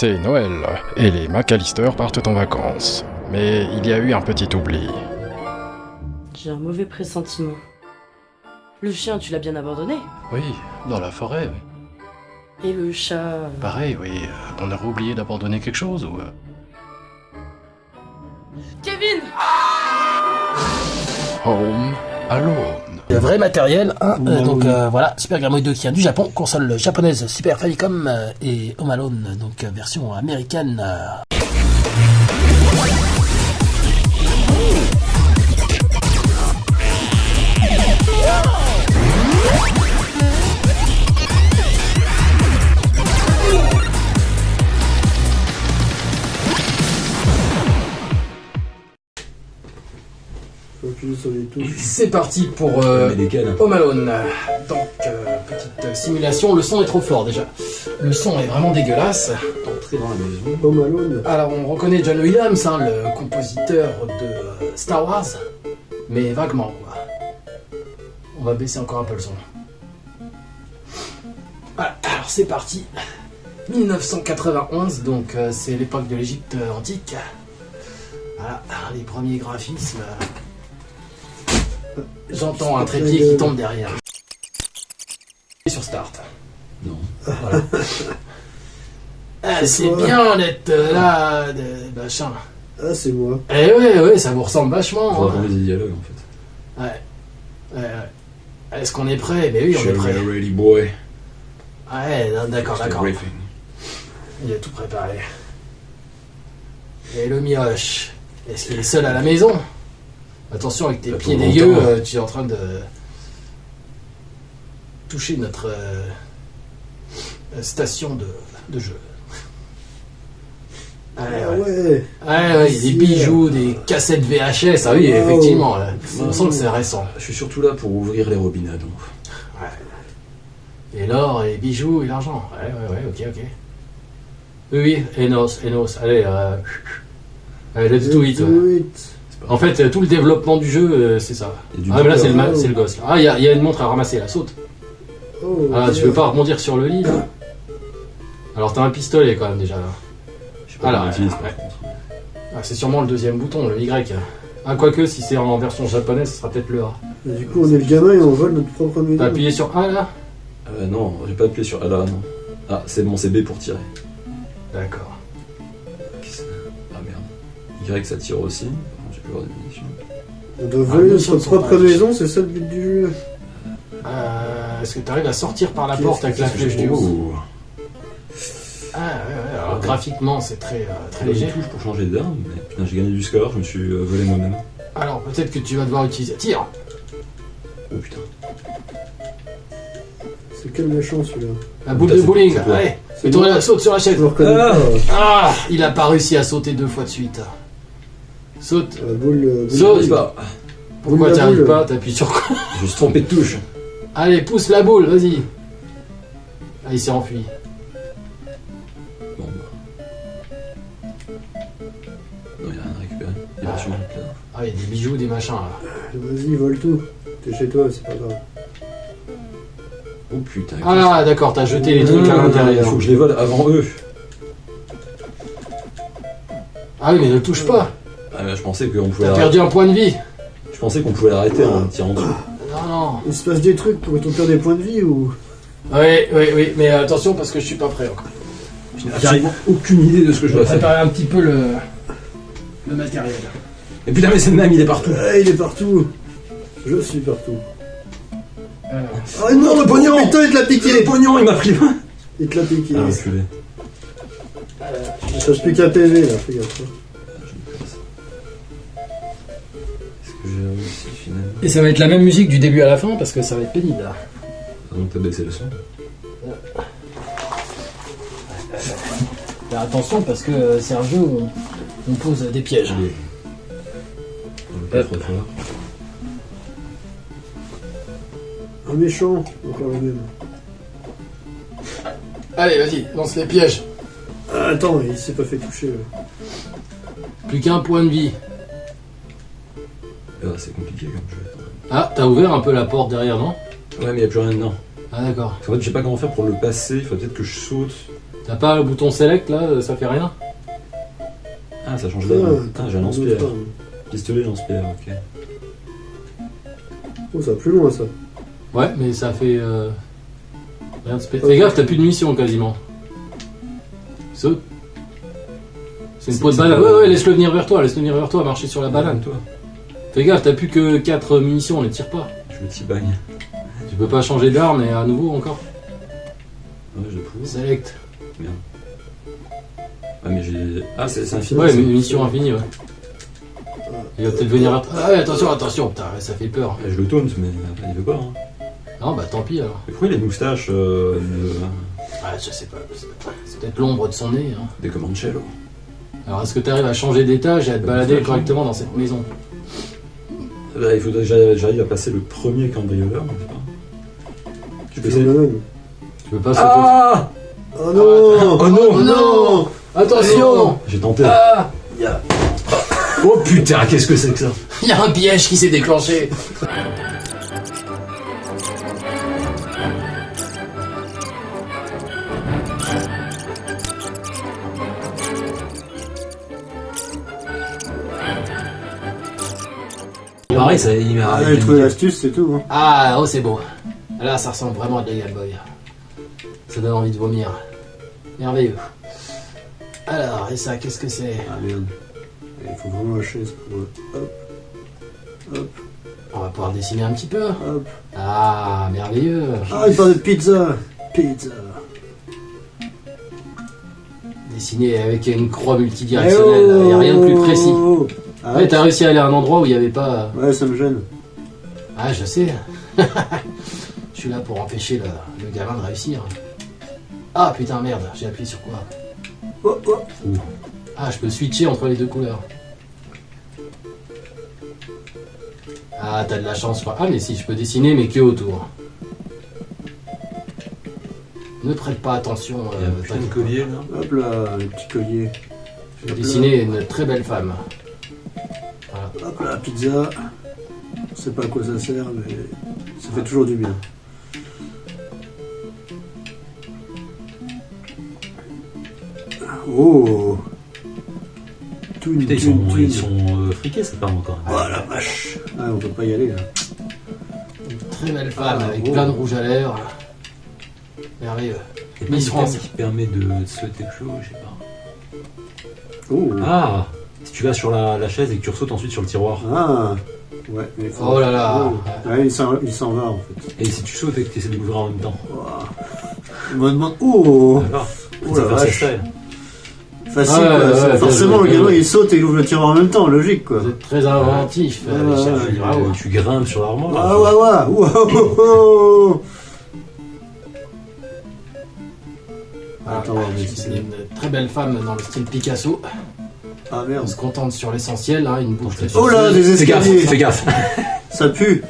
C'est Noël, et les McAllister partent en vacances. Mais il y a eu un petit oubli. J'ai un mauvais pressentiment. Le chien, tu l'as bien abandonné Oui, dans la forêt. Et le chat Pareil, oui. euh, On aurait oublié d'abandonner quelque chose ou... euh, Kevin Home Alone. Le vrai matériel, hein, euh, donc euh, voilà, Super Game Boy 2 qui vient du Japon, console japonaise Super Famicom euh, et Home Alone, donc version américaine. C'est parti pour euh, Home Alone. Donc, euh, petite simulation, le son est trop fort déjà. Le son est vraiment dégueulasse. Entrer dans la maison. Home Alone. Alors, on reconnaît John Williams, hein, le compositeur de euh, Star Wars, mais vaguement, quoi. On va baisser encore un peu le son. Voilà, alors c'est parti. 1991, donc euh, c'est l'époque de l'Égypte antique. Voilà, les premiers graphismes. J'entends un trépied qui tombe derrière. Et sur Start. Non. Voilà. Ah, C'est bien d'être là, de machin. Ah, c'est moi. Eh ouais, ouais, ça vous ressemble vachement. On va hein. des dialogues en fait. Ouais. Ouais, ouais. Est-ce qu'on est prêt Ben oui, on est prêt. ready boy. Ouais, d'accord, d'accord. Il a tout préparé. Et le mioche, est-ce qu'il est seul à la maison? Attention avec tes pieds dégueux, longtemps. euh, tu es en train de toucher notre euh, station de, de jeu. Ouais, Ah ouais. ouais. Ouais, ouais, des bijoux, des cassettes VHS, ah oui, Wow. effectivement. là. On sent que c'est récent. Je suis surtout là pour ouvrir les robinets donc. Et l'or, et les bijoux, et l'argent. Ouais, ouais, ouais, ok, ok. Oui, oui, Enos, Enos, allez, euh, allez, let's do it. ouais. Do it. En fait, euh, tout le développement du jeu, euh, c'est ça. Ah, mais là, c'est le, ma- Oh. c'est le gosse. là. Ah, il y, a- il y a une montre à ramasser, là, saute. Oh, Ah, tu veux pas rebondir sur le lit, là Alors, t'as un pistolet, quand même, déjà, là. Je sais pas Alors, comment on utilise ouais. par contre. Ah, c'est sûrement le deuxième bouton, le Y. Ah, quoique, si c'est en version japonaise, ce sera peut-être le A. Du coup, on est le gamin et on vole notre propre maison. T'as appuyé sur A, là? Euh, non, j'ai pas appuyé sur A là, non. Ah, c'est bon, c'est B pour tirer. D'accord. Qu'est-ce que- Ah merde. Y ça tire aussi. De munitions. On doit Ah, voler sommes notre propre maison, c'est ça le but du jeu. Euh, Est-ce que tu arrives à sortir par la Qu'est-ce porte que avec la c'est flèche du haut. Ah ouais, ouais, alors graphiquement c'est très, euh, très J'ai léger. touche pour changer d'arme, mais putain, j'ai gagné du score, je me suis euh, volé moi-même. Alors peut-être que tu vas devoir utiliser... Tire Oh putain. C'est quel méchant celui-là La boule Putain, de c'est- bowling, c'est toi. allez C'est moi. la saute sur la chaise Je le reconnais Ah. pas. Ah Il a pas réussi à sauter deux fois de suite. Saute boule. euh, boule Saute. J'arrive pas. Pourquoi t'y arrives pas T'appuies sur quoi Je me suis trompé de touche. Allez, pousse la boule, vas-y Ah, il s'est enfui. Bon bah. Non, y'a rien à récupérer. Y'a Ah. plat. Ah, il y a des bijoux, des machins là. Vas-y, vole tout. T'es chez toi, c'est pas grave. Oh putain. Ah d'accord, t'as jeté les trucs à Il l'intérieur. faut que je les vole avant eux. Ah oui, mais ne touche pas Ah, mais je pensais qu'on pouvait T'as perdu un point de vie Je pensais qu'on pouvait l'arrêter en tirant dessus. Non, non Il se passe des trucs pour ton perdre des points de vie ou? Oui, oui, oui, mais attention parce que je suis pas prêt encore. Je n'ai absolument aucune idée de ce que je Je vais dois faire. préparer un petit peu le, le matériel. Et putain, mais c'est le même, il est partout. Ah, il est partout. Je suis partout. Alors, Ah non, le pognon Putain, il te l'a Le piqué pognon, il m'a pris. Il te l'a piqué. Ah, enculé. Il cherche plus qu'un PV là, fais gaffe. Et ça va être la même musique du début à la fin parce que ça va être pénible là. Donc t'as baissé le son. Faire attention parce que c'est un jeu où on, on pose des pièges. Allez. On pas trop fort. Un méchant, encore le même. Allez, vas-y, lance les pièges. Ah, attends, il s'est pas fait toucher. Plus qu'un point de vie. Ah, c'est compliqué comme jeu. Ah, t'as ouvert un peu la porte derrière, non? Ouais, mais il a plus rien dedans. Ah d'accord. En fait, je sais pas comment faire pour le passer. Il faut peut-être que je saute. T'as pas le bouton select là, ça fait rien? Ah, ça change Ah, d'arme. Putain, j'ai un lance-pierre. Pistolet, lance-pierre, ok. Oh, ça va plus loin ça. Ouais, mais ça fait. Euh... Rien de spé- Fais gaffe, t'as plus de munitions quasiment. Saute. C'est une peau de banane. Ouais, ouais, laisse-le venir vers toi, laisse-le venir vers toi, marcher sur la banane. toi. Fais gaffe, t'as plus que 4 munitions, on les tire pas. Je me tibagne. Tu peux pas changer d'arme et à nouveau encore. Ouais, je pousse. Select. Ah, mais j'ai. Ah, c'est infini. Ouais, munitions infinies, ouais. Il va peut-être venir toi. Ah ouais, attention, attention, putain, ça fait peur. Ah, Je le taunt, mais après, il veut pas. Hein. Non, bah tant pis alors. Mais pourquoi il a une moustache euh, de- Ah, je sais pas. c'est- C'est peut-être l'ombre de son nez. Hein. des Comancello Alors, est-ce que tu arrives à changer d'étage et à te balader correctement dans cette maison? Là, Il faudrait que j'arrive- à passer le premier cambrioleur. Tu peux essayer. Le Tu peux pas sauter. Ah Oh non. Oh non. Oh non. Attention J'ai tenté. Ah. Oh putain, qu'est-ce que c'est que ça? Il y a un piège qui s'est déclenché Pareil, ça, il m'a. Ah, j'ai trouvé l'astuce, c'est tout. Hein. Ah, oh, c'est beau. Là, ça ressemble vraiment à de la Game Boy. Ça donne envie de vomir. Merveilleux. Alors, et ça, qu'est-ce que c'est? Ah merde. Il faut vraiment la chaise pour. Hop. Hop. On va pouvoir dessiner un petit peu. Hop. Ah, merveilleux. Ah, il parle de pizza Pizza Dessiner avec une croix multidirectionnelle. Il n'y a rien de plus précis. Ah, Ouais, t'as réussi à aller à un endroit où il n'y avait pas. ouais, ça me gêne. Ah, je sais. je suis là pour empêcher le, le gamin de réussir. Ah putain, merde, j'ai appuyé sur quoi? Oh, oh. Ah, je peux switcher entre les deux couleurs. Ah, t'as de la chance, je crois. Ah, mais si, je peux dessiner, mais que autour. Ne prête pas attention. Il y a euh, un collier là. Hop là, le petit collier. Je vais dessiner une très belle femme. Pizza. Je sais pas à quoi ça sert, mais ça fait toujours du bien. Oh Toune, Putain, ils sont, ils sont euh, friqués cette part encore. Oh la vache Ah, on peut pas y aller là. Très belle femme Ah, avec oh. plein de rouge à lèvres. Merveilleux. Il y a pas une qui permet de sauter plus haut, je sais pas. Oh Ah tu vas sur la, la chaise et que tu ressautes ensuite sur le tiroir. Ah Ouais, mais faut- Oh là là. Oh. Ouais, il s'en il s'en va en fait. Et si tu sautes et que tu essaies de l'ouvrir en même temps. Ouah. On me demande. Oh Oh Ça la vache. Facile Ouais, quoi. ouais, C'est- ouais, Forcément, le gamin il saute et il ouvre le tiroir en même temps, logique quoi. Vous êtes très inventif, euh, Ouais, ouais, Tu- bravo. Tu grimpes sur l'armoire. là. Ah ouais, ouais, ouais, oh, oh, oh. Voilà, Attends, on va j'ai dessiner. dessiné une très belle femme dans le style Picasso. Ah On merde. se contente sur l'essentiel, hein, une bouche très Oh là, des Fais gaffe, escaliers fais gaffe. Ça pue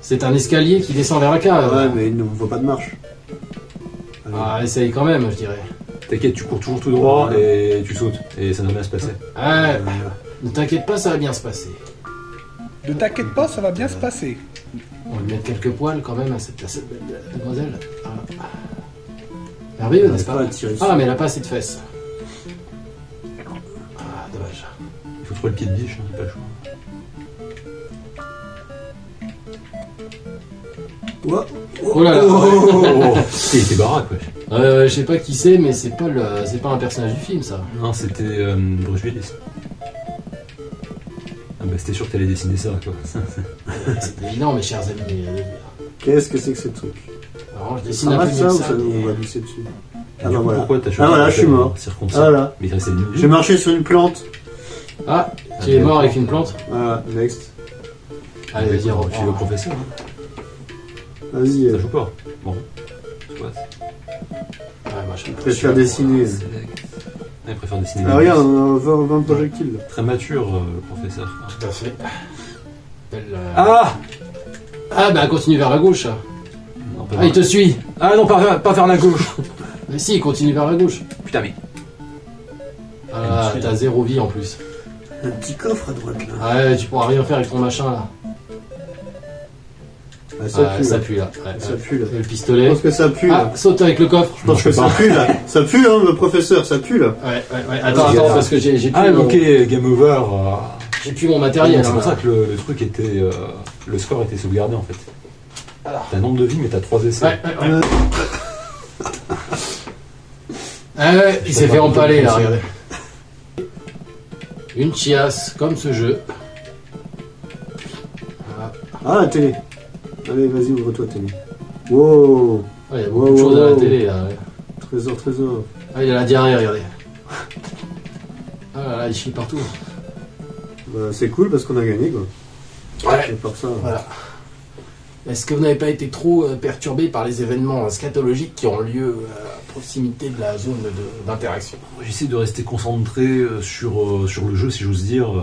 C'est un escalier qui descend vers la cave. Ouais, mais il ne voit pas de marche. Allez. Ah, essaye quand même, je dirais. T'inquiète, tu cours toujours tout droit et tu sautes. Et ça devrait bien se passer. Ouais, Euh, ne t'inquiète pas, ça va bien se passer. Ne t'inquiète pas, ça va bien se passer. On va lui mettre quelques poils quand même à cette, à cette belle demoiselle. Voilà. Merveilleux, on n'est-ce pas pas à Ah, mais elle a pas assez de fesses. Le pied de biche, hein, c'est pas le choix. Oh là là. Oh, baraque, ouais. Euh, je sais pas qui c'est, mais c'est pas le, c'est pas un personnage du film, ça. Non, c'était euh, Bruce Willis. Ah bah c'était sûr que t'allais dessiner ça, quoi. C'est évident, mes chers amis. Qu'est-ce que c'est que ce truc? Alors, je Ça dessine un peu mieux ça que ou ça. ça mais- on va glisser dessus? Ah, Ah bah coup, voilà. pourquoi t'as choisi Ah voilà, je suis mort. Circoncis. Ah voilà. Mais J'ai marché sur une plante. Ah, tu es mort avec une plante Voilà, next. Allez, vas-y, Tu vas au reprends. professeur, hein. Vas-y. ça euh, joue pas. Bon. Soit. Ouais, moi, je Je préfère dessiner. Ah, il préfère dessiner. Ah des regarde, on va avoir 20 projectiles. Très mature, euh, le professeur. Tout à fait. Belle, euh, Ah Ah, bah continue vers la gauche. non, pas Ah, il te suit. Ah non, pas, pas vers la gauche. Mais si, il continue vers la gauche. Putain, mais. Ah, t'as zéro vie en plus. Un petit coffre à droite là. Ouais, tu pourras rien faire avec ton machin là. Ah, Ah, ça Ouais, pue. ça là. pue là. Ouais, Ça ouais. pue là. Le Je pistolet. pense que ça pue Ah, là. saute avec le coffre. Je pense que ça pue là. Ça pue hein, le professeur, ça pue là. Ouais, ouais, ouais. Attends, Vas-y, attends, attends. parce que j'ai j'ai plus, Ah, mon- ok, game over. euh, j'ai plus mon matériel. c'est hein, pour là. ça que le, le truc était. euh, le score était sauvegardé en fait. Alors. T'as un nombre de vies, mais t'as trois essais. Ouais, ouais, ouais. Ah ouais, il s'est fait empaler là, regardez. Une chiasse, comme ce jeu. Ah la télé. Allez, vas-y, ouvre-toi télé. Wow. Ouais, il y a beaucoup de Wow, choses à la télé là. ouais. Trésor, trésor. Ah, il a la diarrhée, regardez. Ah là là, il chie partout. Bah, c'est cool parce qu'on a gagné quoi. Ouais. C'est pour ça. Voilà. Est-ce que vous n'avez pas été trop euh, perturbé par les événements euh, scatologiques qui ont lieu euh, proximité de la zone d'interaction J'essaie de rester concentré euh, sur, euh, sur le jeu, si j'ose dire, euh,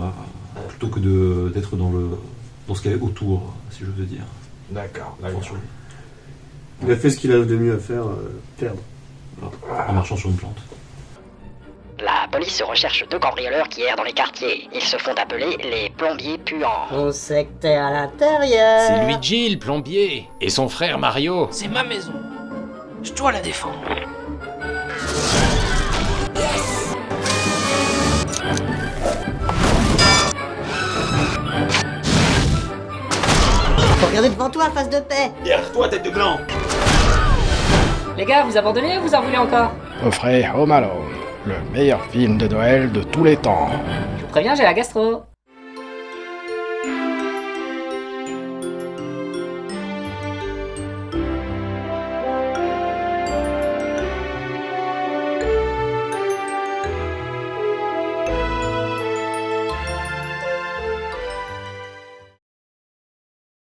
plutôt que d'être dans, le, dans ce qu'il y a autour, si je veux dire. D'accord, Attention. Il a fait ce qu'il a de mieux à faire, euh, perdre. En marchant sur une plante. La police recherche deux cambrioleurs qui errent dans les quartiers. Ils se font appeler les plombiers puants. On sait que t'es à l'intérieur. C'est Luigi, le plombier, et son frère Mario. C'est ma maison. Je dois la défendre. Faut regarder devant toi, face de paix. Les gars, vous abandonnez ou vous en voulez encore? Offrez Home Alone, le meilleur film de Noël de tous les temps. Je vous préviens, j'ai la gastro.